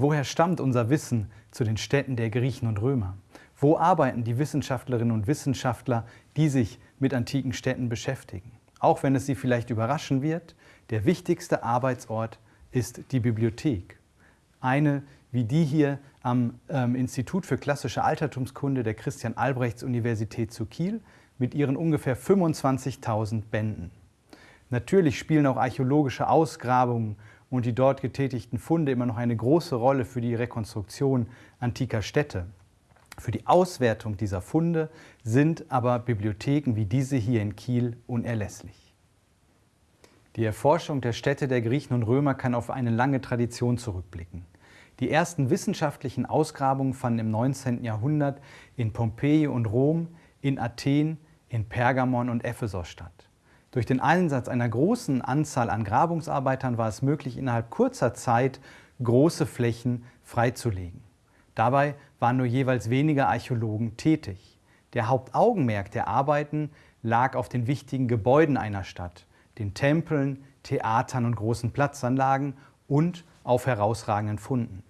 Woher stammt unser Wissen zu den Städten der Griechen und Römer? Wo arbeiten die Wissenschaftlerinnen und Wissenschaftler, die sich mit antiken Städten beschäftigen? Auch wenn es Sie vielleicht überraschen wird, der wichtigste Arbeitsort ist die Bibliothek. Eine wie die hier am ähm, Institut für klassische Altertumskunde der Christian-Albrechts-Universität zu Kiel mit ihren ungefähr 25.000 Bänden. Natürlich spielen auch archäologische Ausgrabungen und die dort getätigten Funde immer noch eine große Rolle für die Rekonstruktion antiker Städte. Für die Auswertung dieser Funde sind aber Bibliotheken wie diese hier in Kiel unerlässlich. Die Erforschung der Städte der Griechen und Römer kann auf eine lange Tradition zurückblicken. Die ersten wissenschaftlichen Ausgrabungen fanden im 19. Jahrhundert in Pompeji und Rom, in Athen, in Pergamon und Ephesos statt. Durch den Einsatz einer großen Anzahl an Grabungsarbeitern war es möglich, innerhalb kurzer Zeit große Flächen freizulegen. Dabei waren nur jeweils wenige Archäologen tätig. Der Hauptaugenmerk der Arbeiten lag auf den wichtigen Gebäuden einer Stadt, den Tempeln, Theatern und großen Platzanlagen und auf herausragenden Funden.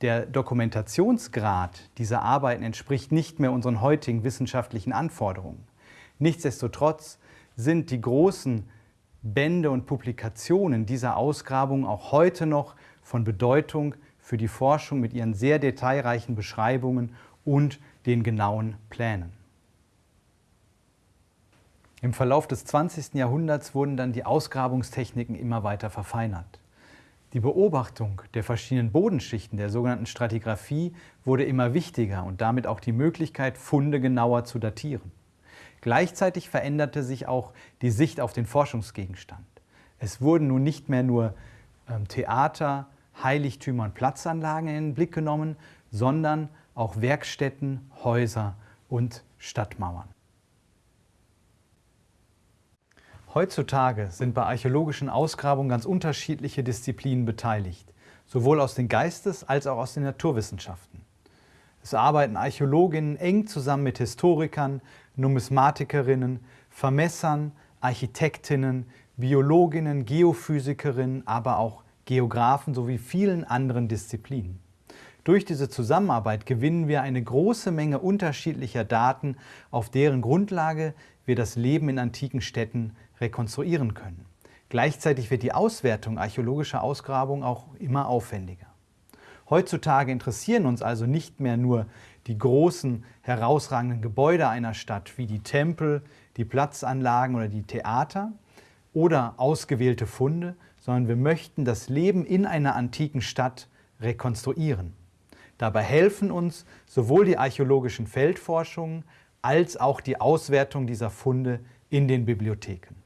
Der Dokumentationsgrad dieser Arbeiten entspricht nicht mehr unseren heutigen wissenschaftlichen Anforderungen. Nichtsdestotrotz sind die großen Bände und Publikationen dieser Ausgrabungen auch heute noch von Bedeutung für die Forschung mit ihren sehr detailreichen Beschreibungen und den genauen Plänen. Im Verlauf des 20. Jahrhunderts wurden dann die Ausgrabungstechniken immer weiter verfeinert. Die Beobachtung der verschiedenen Bodenschichten der sogenannten Stratigraphie wurde immer wichtiger und damit auch die Möglichkeit, Funde genauer zu datieren. Gleichzeitig veränderte sich auch die Sicht auf den Forschungsgegenstand. Es wurden nun nicht mehr nur ähm, Theater, Heiligtümer und Platzanlagen in den Blick genommen, sondern auch Werkstätten, Häuser und Stadtmauern. Heutzutage sind bei archäologischen Ausgrabungen ganz unterschiedliche Disziplinen beteiligt, sowohl aus den Geistes- als auch aus den Naturwissenschaften. Es arbeiten Archäologinnen eng zusammen mit Historikern, Numismatikerinnen, Vermessern, Architektinnen, Biologinnen, Geophysikerinnen, aber auch Geographen sowie vielen anderen Disziplinen. Durch diese Zusammenarbeit gewinnen wir eine große Menge unterschiedlicher Daten, auf deren Grundlage wir das Leben in antiken Städten rekonstruieren können. Gleichzeitig wird die Auswertung archäologischer Ausgrabungen auch immer aufwendiger. Heutzutage interessieren uns also nicht mehr nur die großen, herausragenden Gebäude einer Stadt wie die Tempel, die Platzanlagen oder die Theater oder ausgewählte Funde, sondern wir möchten das Leben in einer antiken Stadt rekonstruieren. Dabei helfen uns sowohl die archäologischen Feldforschungen als auch die Auswertung dieser Funde in den Bibliotheken.